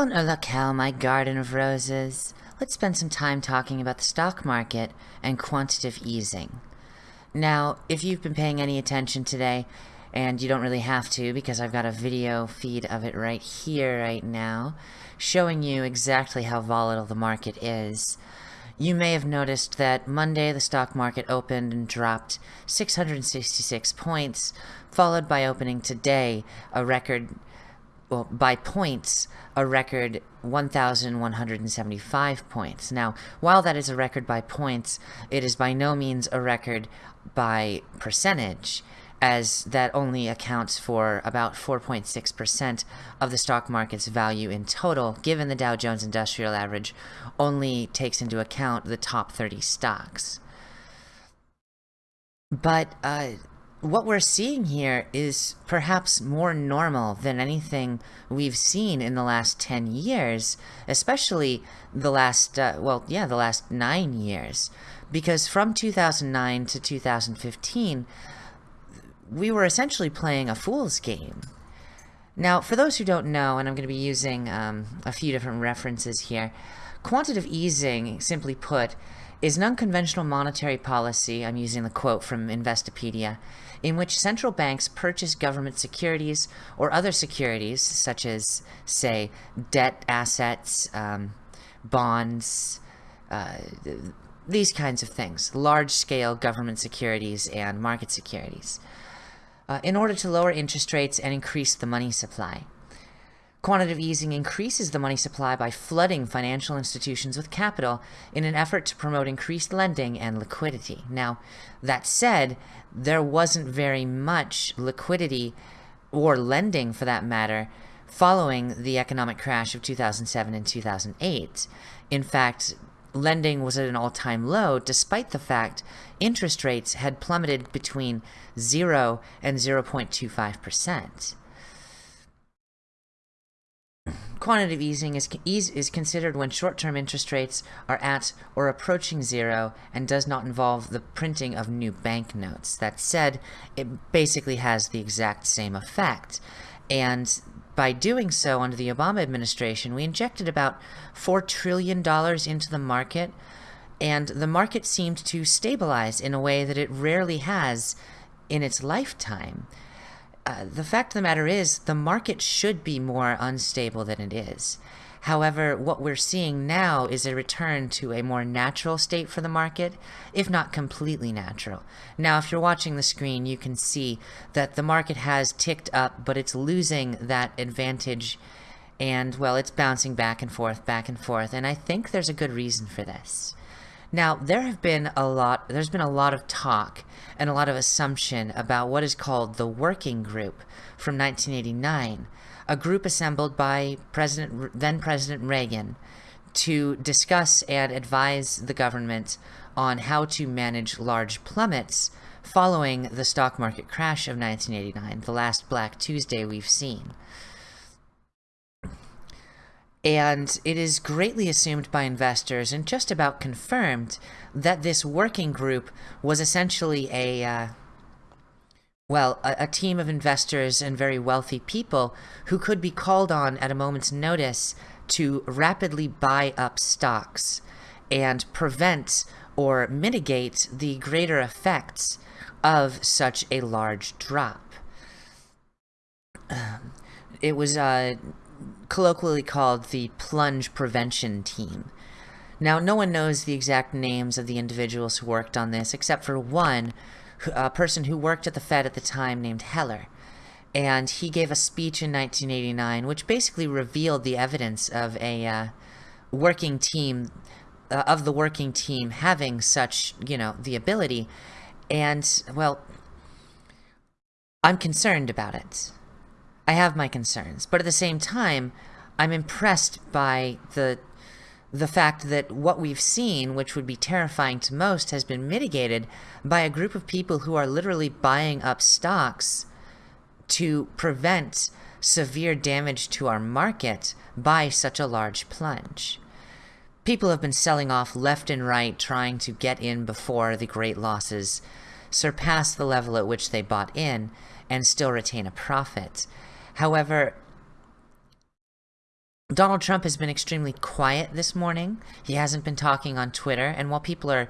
Oh, bon Olacal, my garden of roses. Let's spend some time talking about the stock market and quantitative easing. Now, if you've been paying any attention today, and you don't really have to because I've got a video feed of it right here right now, showing you exactly how volatile the market is. You may have noticed that Monday the stock market opened and dropped 666 points, followed by opening today a record, well, by points, a record 1,175 points. Now, while that is a record by points, it is by no means a record by percentage as that only accounts for about 4.6% of the stock market's value in total, given the Dow Jones Industrial Average only takes into account the top 30 stocks. But uh, what we're seeing here is perhaps more normal than anything we've seen in the last 10 years, especially the last, uh, well, yeah, the last nine years. Because from 2009 to 2015, we were essentially playing a fool's game. Now, for those who don't know, and I'm going to be using um, a few different references here, quantitative easing, simply put, is an unconventional monetary policy, I'm using the quote from Investopedia, in which central banks purchase government securities or other securities, such as, say, debt assets, um, bonds, uh, these kinds of things, large-scale government securities and market securities uh, in order to lower interest rates and increase the money supply. Quantitative easing increases the money supply by flooding financial institutions with capital in an effort to promote increased lending and liquidity. Now, that said, there wasn't very much liquidity or lending for that matter following the economic crash of 2007 and 2008. In fact, lending was at an all-time low despite the fact interest rates had plummeted between 0 and 0.25%. Quantitative easing is, is considered when short-term interest rates are at or approaching zero and does not involve the printing of new banknotes. That said, it basically has the exact same effect. And by doing so under the Obama administration, we injected about $4 trillion into the market, and the market seemed to stabilize in a way that it rarely has in its lifetime. Uh, the fact of the matter is, the market should be more unstable than it is. However, what we're seeing now is a return to a more natural state for the market, if not completely natural. Now, if you're watching the screen, you can see that the market has ticked up, but it's losing that advantage and, well, it's bouncing back and forth, back and forth, and I think there's a good reason for this. Now, there have been a lot, there's been a lot of talk and a lot of assumption about what is called the Working Group from 1989, a group assembled by President, then President Reagan to discuss and advise the government on how to manage large plummets following the stock market crash of 1989, the last Black Tuesday we've seen. And it is greatly assumed by investors and just about confirmed that this working group was essentially a, uh, well, a, a, team of investors and very wealthy people who could be called on at a moment's notice to rapidly buy up stocks and prevent or mitigate the greater effects of such a large drop. Um, it was uh, colloquially called the plunge prevention team. Now, no one knows the exact names of the individuals who worked on this, except for one a person who worked at the Fed at the time named Heller. And he gave a speech in 1989 which basically revealed the evidence of a uh, working team, uh, of the working team having such, you know, the ability. And, well, I'm concerned about it. I have my concerns. But at the same time, I'm impressed by the the fact that what we've seen, which would be terrifying to most, has been mitigated by a group of people who are literally buying up stocks to prevent severe damage to our market by such a large plunge. People have been selling off left and right trying to get in before the great losses surpass the level at which they bought in and still retain a profit. However, Donald Trump has been extremely quiet this morning. He hasn't been talking on Twitter, and while people are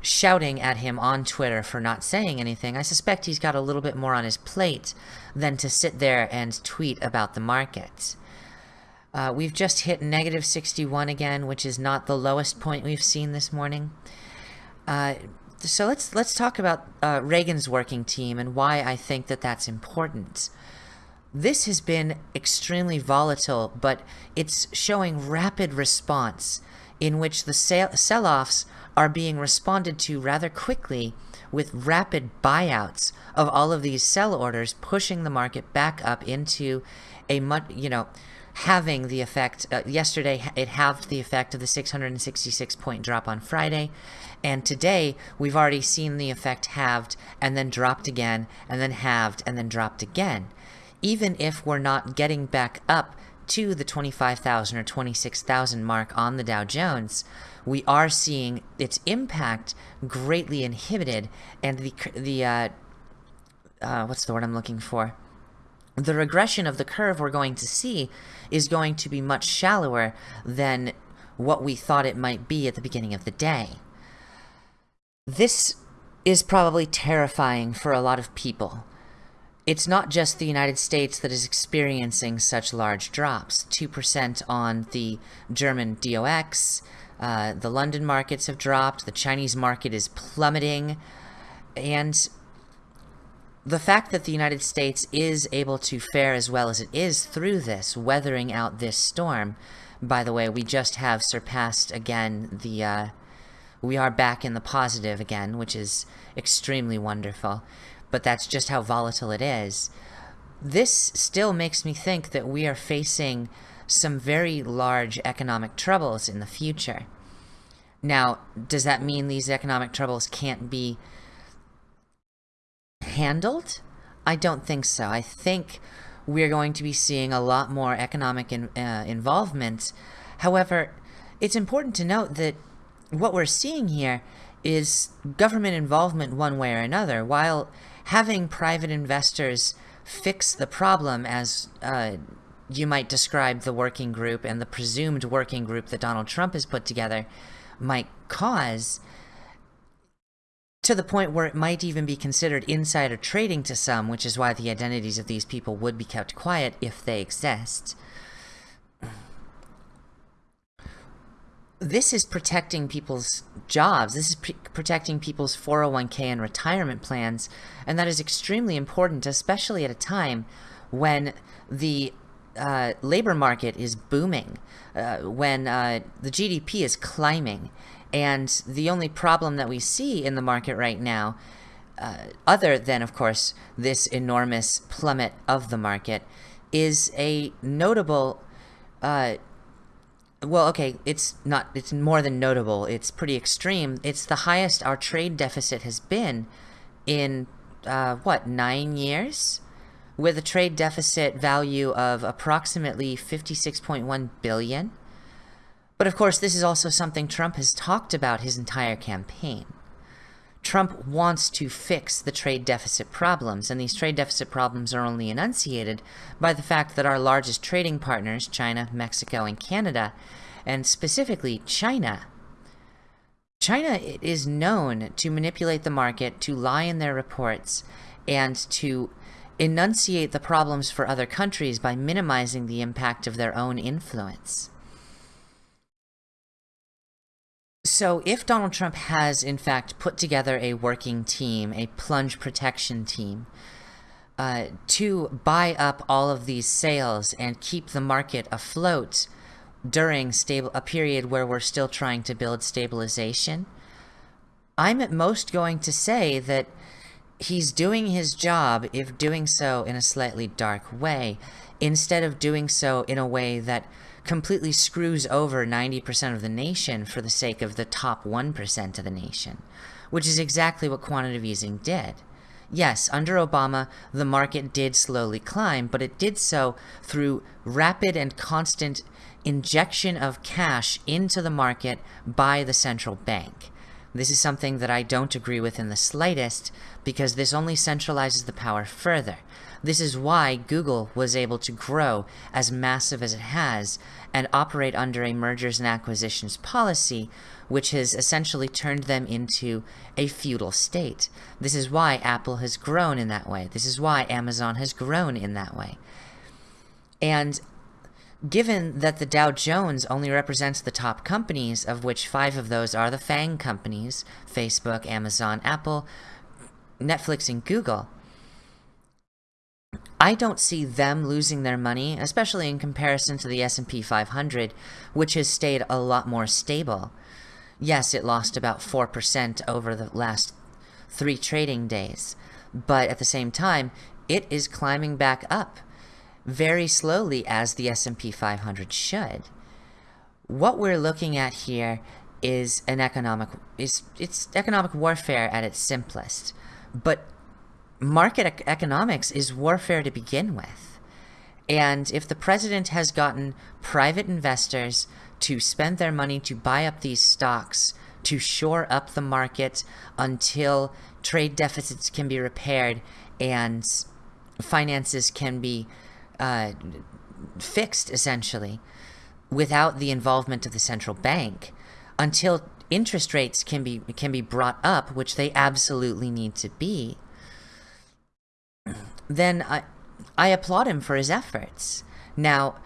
shouting at him on Twitter for not saying anything, I suspect he's got a little bit more on his plate than to sit there and tweet about the markets. Uh, we've just hit negative 61 again, which is not the lowest point we've seen this morning. Uh, so let's let's talk about uh, Reagan's working team and why I think that that's important. This has been extremely volatile, but it's showing rapid response in which the sell-offs are being responded to rather quickly with rapid buyouts of all of these sell orders, pushing the market back up into a much, you know, having the effect. Uh, yesterday, it halved the effect of the 666 point drop on Friday. And today, we've already seen the effect halved and then dropped again and then halved and then dropped again. Even if we're not getting back up to the 25,000 or 26,000 mark on the Dow Jones, we are seeing its impact greatly inhibited and the, the uh, uh, what's the word I'm looking for? The regression of the curve we're going to see is going to be much shallower than what we thought it might be at the beginning of the day. This is probably terrifying for a lot of people it's not just the United States that is experiencing such large drops. 2% on the German DAX, uh, the London markets have dropped, the Chinese market is plummeting, and the fact that the United States is able to fare as well as it is through this, weathering out this storm, by the way, we just have surpassed again the, uh, we are back in the positive again, which is extremely wonderful but that's just how volatile it is. This still makes me think that we are facing some very large economic troubles in the future. Now, does that mean these economic troubles can't be handled? I don't think so. I think we're going to be seeing a lot more economic in, uh, involvement. However, it's important to note that what we're seeing here is government involvement one way or another. While having private investors fix the problem as uh, you might describe the working group and the presumed working group that Donald Trump has put together might cause to the point where it might even be considered insider trading to some, which is why the identities of these people would be kept quiet if they exist. This is protecting people's jobs. This is protecting people's 401k and retirement plans. And that is extremely important, especially at a time when the uh, labor market is booming, uh, when uh, the GDP is climbing. And the only problem that we see in the market right now, uh, other than, of course, this enormous plummet of the market, is a notable uh, well, okay, it's not, it's more than notable. It's pretty extreme. It's the highest our trade deficit has been in, uh, what, nine years? With a trade deficit value of approximately 56.1 billion. But of course, this is also something Trump has talked about his entire campaign. Trump wants to fix the trade deficit problems, and these trade deficit problems are only enunciated by the fact that our largest trading partners, China, Mexico, and Canada, and specifically China, China is known to manipulate the market, to lie in their reports, and to enunciate the problems for other countries by minimizing the impact of their own influence. So if Donald Trump has, in fact, put together a working team, a plunge protection team, uh, to buy up all of these sales and keep the market afloat during stable a period where we're still trying to build stabilization, I'm at most going to say that he's doing his job if doing so in a slightly dark way, instead of doing so in a way that completely screws over 90% of the nation for the sake of the top 1% of the nation, which is exactly what quantitative easing did. Yes, under Obama, the market did slowly climb, but it did so through rapid and constant injection of cash into the market by the central bank. This is something that I don't agree with in the slightest, because this only centralizes the power further. This is why Google was able to grow as massive as it has and operate under a mergers and acquisitions policy, which has essentially turned them into a feudal state. This is why Apple has grown in that way. This is why Amazon has grown in that way. And given that the Dow Jones only represents the top companies, of which five of those are the FANG companies, Facebook, Amazon, Apple, Netflix, and Google, I don't see them losing their money, especially in comparison to the S&P 500, which has stayed a lot more stable. Yes, it lost about 4% over the last three trading days, but at the same time, it is climbing back up very slowly as the S&P 500 should. What we're looking at here is an economic is it's economic warfare at its simplest. But market economics is warfare to begin with. And if the president has gotten private investors to spend their money to buy up these stocks to shore up the market until trade deficits can be repaired and finances can be uh, fixed essentially without the involvement of the central bank until interest rates can be can be brought up, which they absolutely need to be, then I, I applaud him for his efforts. Now,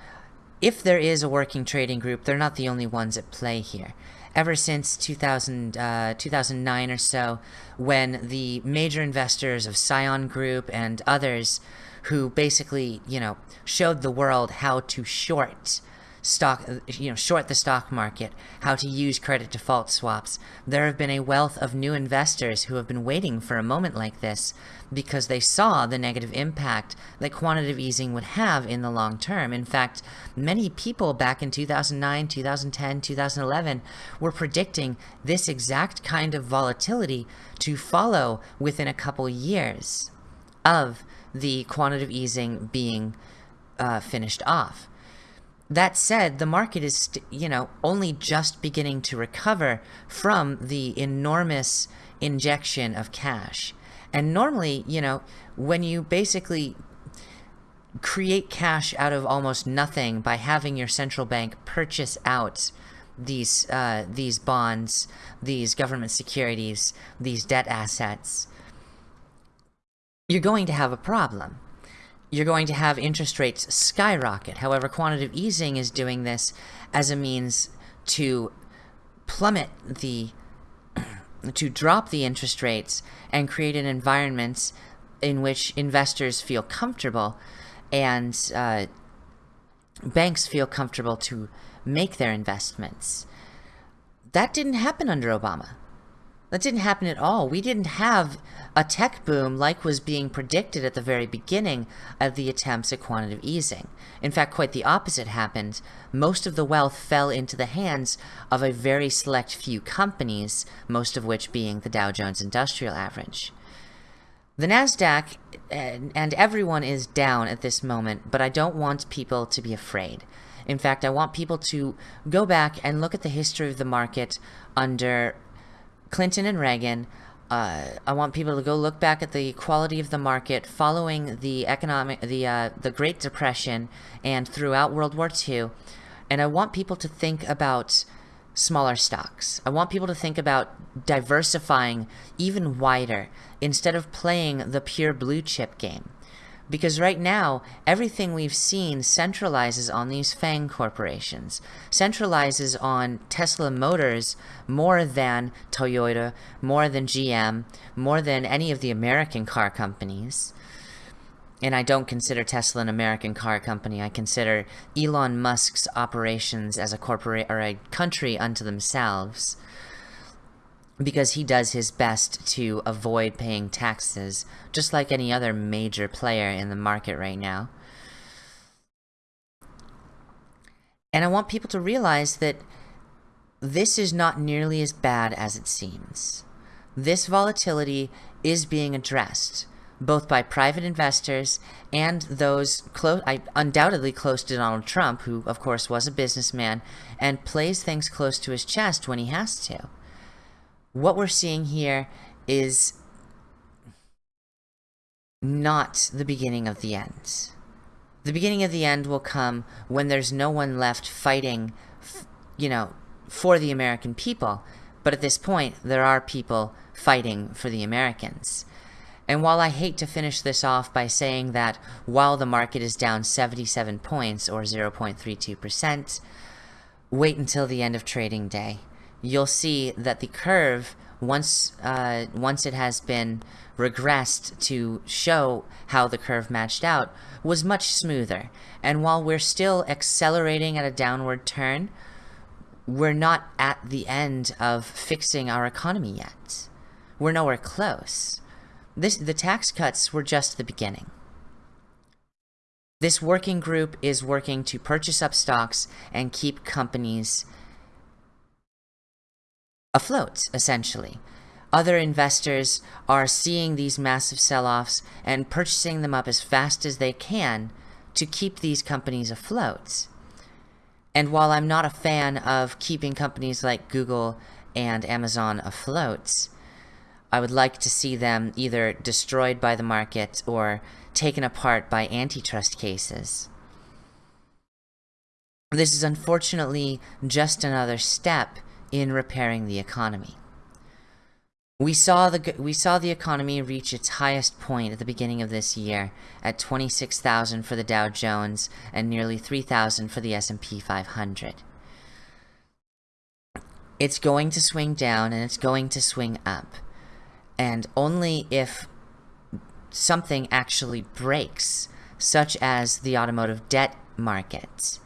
if there is a working trading group, they're not the only ones at play here. Ever since 2000, uh, 2009 or so, when the major investors of Scion Group and others who basically, you know, showed the world how to short stock, you know, short the stock market, how to use credit default swaps. There have been a wealth of new investors who have been waiting for a moment like this because they saw the negative impact that quantitative easing would have in the long term. In fact, many people back in 2009, 2010, 2011 were predicting this exact kind of volatility to follow within a couple years of the quantitative easing being uh, finished off. That said, the market is, you know, only just beginning to recover from the enormous injection of cash. And normally, you know, when you basically create cash out of almost nothing by having your central bank purchase out these uh, these bonds, these government securities, these debt assets, you're going to have a problem. You're going to have interest rates skyrocket. However, quantitative easing is doing this as a means to plummet the to drop the interest rates and create an environment in which investors feel comfortable and uh, banks feel comfortable to make their investments. That didn't happen under Obama. That didn't happen at all. We didn't have a tech boom like was being predicted at the very beginning of the attempts at quantitative easing. In fact, quite the opposite happened. Most of the wealth fell into the hands of a very select few companies, most of which being the Dow Jones Industrial Average. The NASDAQ and everyone is down at this moment, but I don't want people to be afraid. In fact, I want people to go back and look at the history of the market under Clinton and Reagan. Uh, I want people to go look back at the quality of the market following the economic, the uh, the Great Depression, and throughout World War II, and I want people to think about smaller stocks. I want people to think about diversifying even wider instead of playing the pure blue chip game. Because right now, everything we've seen centralizes on these FANG corporations, centralizes on Tesla Motors more than Toyota, more than GM, more than any of the American car companies. And I don't consider Tesla an American car company. I consider Elon Musk's operations as a corporate or a country unto themselves because he does his best to avoid paying taxes, just like any other major player in the market right now. And I want people to realize that this is not nearly as bad as it seems. This volatility is being addressed, both by private investors and those close, undoubtedly close to Donald Trump, who of course was a businessman and plays things close to his chest when he has to. What we're seeing here is not the beginning of the end. The beginning of the end will come when there's no one left fighting, you know, for the American people. But at this point, there are people fighting for the Americans. And while I hate to finish this off by saying that while the market is down 77 points or 0.32%, wait until the end of trading day. You'll see that the curve, once, uh, once it has been regressed to show how the curve matched out, was much smoother. And while we're still accelerating at a downward turn, we're not at the end of fixing our economy yet. We're nowhere close. This, the tax cuts were just the beginning. This working group is working to purchase up stocks and keep companies afloat, essentially. Other investors are seeing these massive sell-offs and purchasing them up as fast as they can to keep these companies afloat. And while I'm not a fan of keeping companies like Google and Amazon afloat, I would like to see them either destroyed by the market or taken apart by antitrust cases. This is unfortunately just another step in repairing the economy. We saw the we saw the economy reach its highest point at the beginning of this year at 26,000 for the Dow Jones and nearly 3,000 for the S&P 500. It's going to swing down and it's going to swing up. And only if something actually breaks, such as the automotive debt market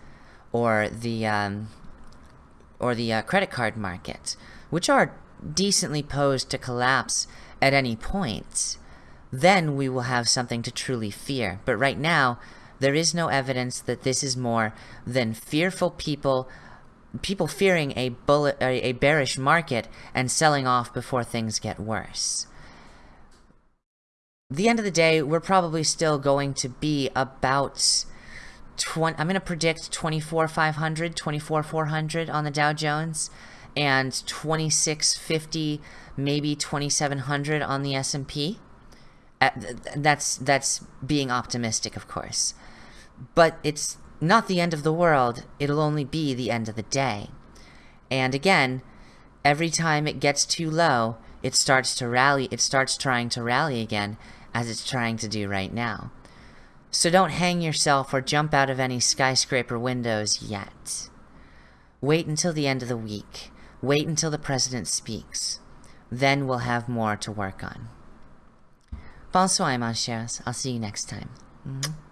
or the um, or the uh, credit card market, which are decently posed to collapse at any point, then we will have something to truly fear. But right now, there is no evidence that this is more than fearful people people fearing a bullet a bearish market and selling off before things get worse. The end of the day, we're probably still going to be about 20 I'm going to predict 24,500, 24,400 on the Dow Jones and 2650 maybe 2700 on the S&P that's that's being optimistic of course. But it's not the end of the world. It'll only be the end of the day. And again every time it gets too low it starts to rally it starts trying to rally again as it's trying to do right now so don't hang yourself or jump out of any skyscraper windows yet wait until the end of the week Wait until the president speaks. Then we'll have more to work on. Bonsoir, mon chers. I'll see you next time. Mm-hmm.